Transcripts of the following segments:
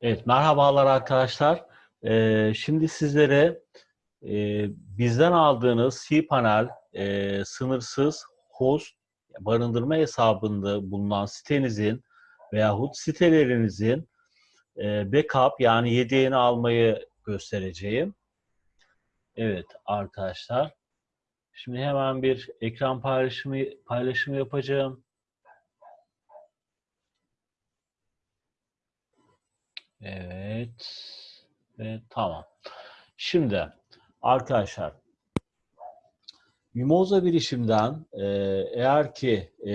Evet, merhabalar arkadaşlar. Ee, şimdi sizlere e, bizden aldığınız cPanel e, sınırsız host barındırma hesabında bulunan sitenizin veyahut sitelerinizin e, backup yani yedeğini almayı göstereceğim. Evet arkadaşlar. Şimdi hemen bir ekran paylaşımı paylaşımı yapacağım. Evet. Ve tamam. Şimdi arkadaşlar Mimoza bilişimden e, eğer ki e,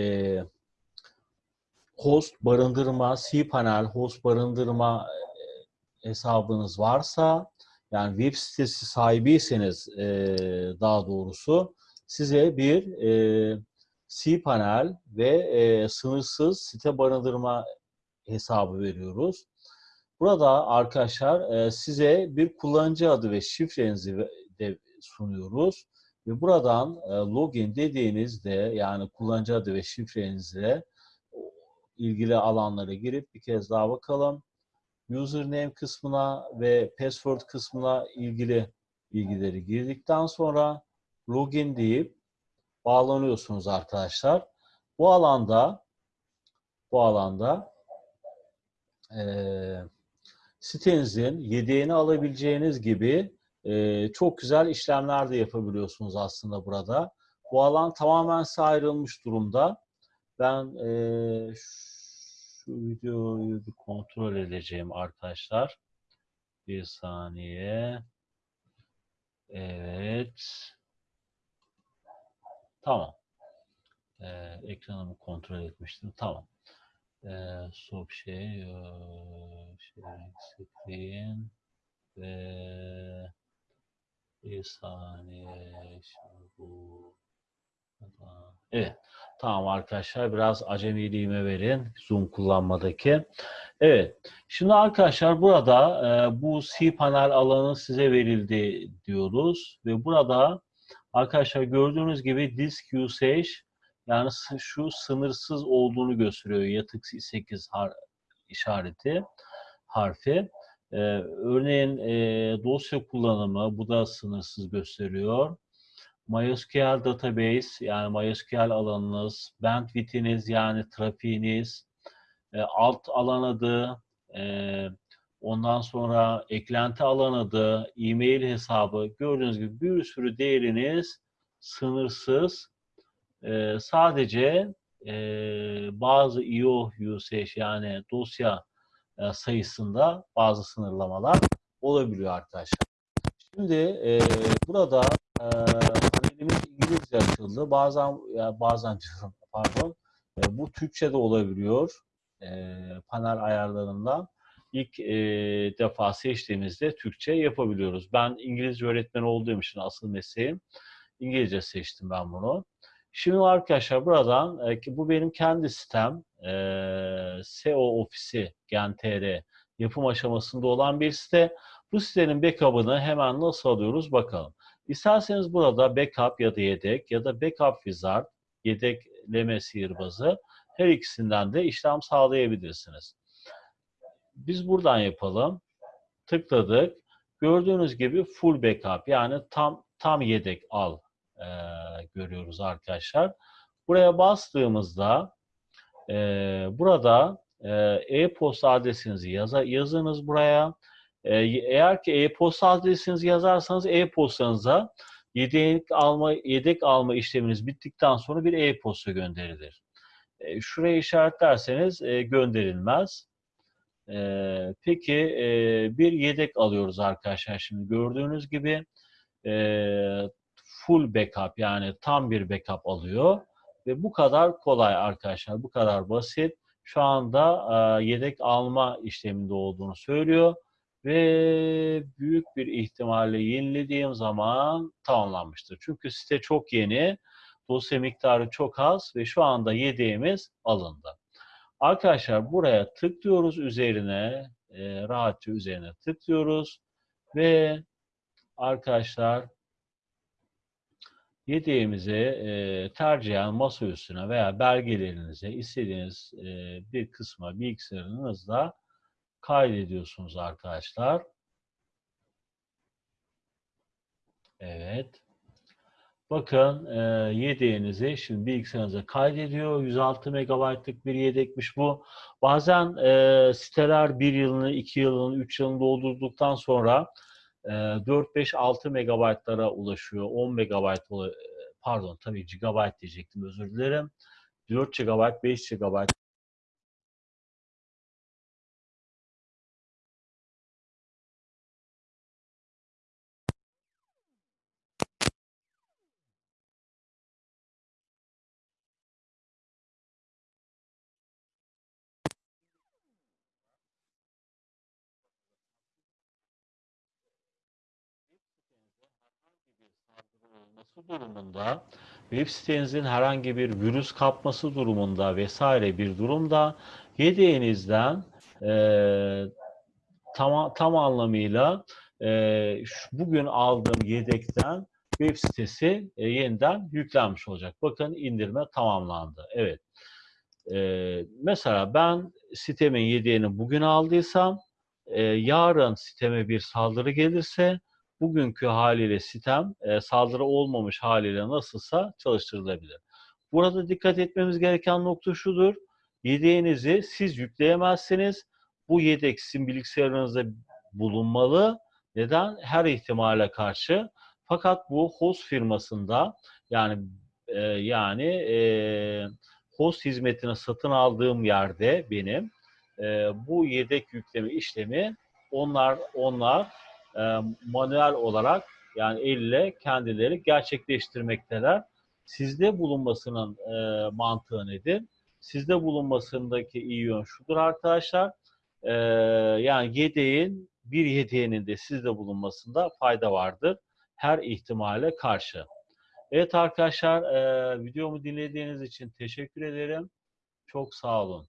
host barındırma, cPanel host barındırma e, hesabınız varsa yani web sitesi sahibiyseniz e, daha doğrusu size bir e, cPanel ve e, sınırsız site barındırma hesabı veriyoruz. Burada arkadaşlar e, size bir kullanıcı adı ve şifrenizi de sunuyoruz. Ve buradan e, login dediğinizde yani kullanıcı adı ve şifrenizle ilgili alanlara girip bir kez daha bakalım. Username kısmına ve password kısmına ilgili bilgileri girdikten sonra login deyip bağlanıyorsunuz arkadaşlar. Bu alanda bu alanda eee sitenizin yedeğini alabileceğiniz gibi e, çok güzel işlemler de yapabiliyorsunuz aslında burada. Bu alan tamamen size ayrılmış durumda. Ben e, şu videoyu bir kontrol edeceğim arkadaşlar. Bir saniye. Evet. Tamam. Ee, ekranımı kontrol etmiştim. Tamam. Stop şey, şey screen ve bir saniye şimdi bu Evet. Tamam arkadaşlar biraz acemiliğime verin Zoom kullanmadaki. Evet. Şimdi arkadaşlar burada e, bu cPanel alanı size verildi diyoruz ve burada arkadaşlar gördüğünüz gibi disk usage yani şu sınırsız olduğunu gösteriyor yatık 8 har işareti harfi. Ee, örneğin e, dosya kullanımı bu da sınırsız gösteriyor. MySQL database yani MySQL alanınız, bandwidth'iniz yani trafiğiniz, e, alt alan adı, e, ondan sonra eklenti alan adı, e-mail hesabı gördüğünüz gibi bir sürü değeriniz sınırsız e, sadece e, bazı IO usage yani dosya e, sayısında bazı sınırlamalar olabiliyor arkadaşlar. Şimdi e, burada e, panelimiz İngilizce açıldı. Bazen ya bazen pardon. E, bu Türkçe de olabiliyor. E, panel ayarlarından ilk e, defa seçtiğimizde Türkçe yapabiliyoruz. Ben İngilizce öğretmen olduğum için asıl mesleğim İngilizce seçtim ben bunu. Şimdi arkadaşlar buradan e, bu benim kendi sitem e, SEO ofisi GenTR yapım aşamasında olan bir site. Bu sitenin backup'ını hemen nasıl alıyoruz bakalım. İsterseniz burada backup ya da yedek ya da backup wizard yedekleme sihirbazı her ikisinden de işlem sağlayabilirsiniz. Biz buradan yapalım. Tıkladık. Gördüğünüz gibi full backup yani tam tam yedek al e, görüyoruz arkadaşlar. Buraya bastığımızda e, burada e-posta adresinizi yaza, yazınız buraya. E, eğer ki e-posta adresinizi yazarsanız e-postanıza yedek alma yedek alma işleminiz bittikten sonra bir e-posta gönderilir. E, şuraya işaretlerseniz e, gönderilmez. E, peki e, bir yedek alıyoruz arkadaşlar. Şimdi gördüğünüz gibi e, full backup yani tam bir backup alıyor. Ve bu kadar kolay arkadaşlar. Bu kadar basit. Şu anda e, yedek alma işleminde olduğunu söylüyor. Ve büyük bir ihtimalle yenilediğim zaman tamamlanmıştır. Çünkü site çok yeni. Dosya miktarı çok az ve şu anda yedeğimiz alındı. Arkadaşlar buraya tıklıyoruz üzerine. E, rahatça üzerine tıklıyoruz. Ve arkadaşlar yedeğimizi e, tercihen masa üstüne veya belgelerinize istediğiniz e, bir kısma bilgisayarınızda kaydediyorsunuz arkadaşlar. Evet. Bakın e, yedeğinizi şimdi bilgisayarınıza kaydediyor. 106 MB'lık bir yedekmiş bu. Bazen e, siteler 1 yılını, 2 yılını, 3 yılını doldurduktan sonra e, 4, 5, 6 MB'lara ulaşıyor. 10 MB pardon tabii GB diyecektim özür dilerim. 4 GB, 5 GB olması durumunda, web sitenizin herhangi bir virüs kapması durumunda vesaire bir durumda yedeğinizden e, tam, tam anlamıyla e, şu, bugün aldığım yedekten web sitesi e, yeniden yüklenmiş olacak. Bakın indirme tamamlandı. Evet. E, mesela ben sitemin yedeğini bugün aldıysam e, yarın siteme bir saldırı gelirse bugünkü haliyle sitem e, saldırı olmamış haliyle nasılsa çalıştırılabilir. Burada dikkat etmemiz gereken nokta şudur. Yedeğinizi siz yükleyemezsiniz. Bu yedek sizin bilgisayarınızda bulunmalı. Neden? Her ihtimale karşı. Fakat bu host firmasında yani e, yani e, host hizmetini satın aldığım yerde benim e, bu yedek yükleme işlemi onlar onlar e, manuel olarak yani elle kendileri gerçekleştirmekteler. Sizde bulunmasının e, mantığı nedir? Sizde bulunmasındaki iyi yön şudur arkadaşlar. E, yani yedeğin, bir yedeğinin de sizde bulunmasında fayda vardır. Her ihtimale karşı. Evet arkadaşlar, e, videomu dinlediğiniz için teşekkür ederim. Çok sağ olun.